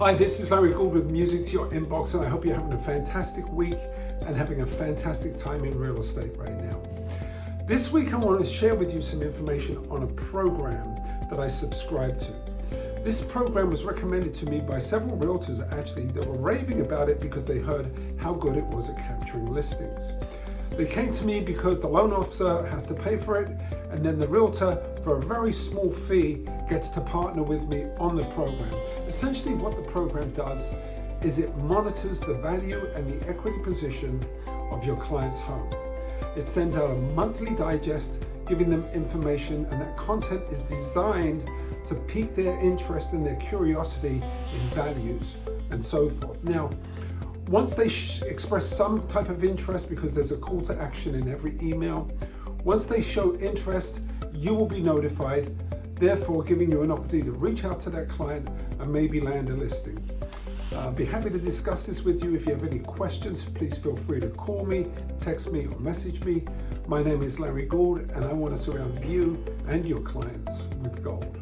Hi, this is Larry Gould with Music to Your Inbox and I hope you're having a fantastic week and having a fantastic time in real estate right now. This week I want to share with you some information on a program that I subscribe to. This program was recommended to me by several realtors actually that were raving about it because they heard how good it was at capturing listings. They came to me because the loan officer has to pay for it and then the realtor for a very small fee gets to partner with me on the program. Essentially what the program does is it monitors the value and the equity position of your client's home. It sends out a monthly digest giving them information and that content is designed to pique their interest and their curiosity in values and so forth. Now, once they express some type of interest, because there's a call to action in every email, once they show interest, you will be notified, therefore giving you an opportunity to reach out to that client and maybe land a listing. Uh, be happy to discuss this with you. If you have any questions, please feel free to call me, text me, or message me. My name is Larry Gould, and I want to surround you and your clients with gold.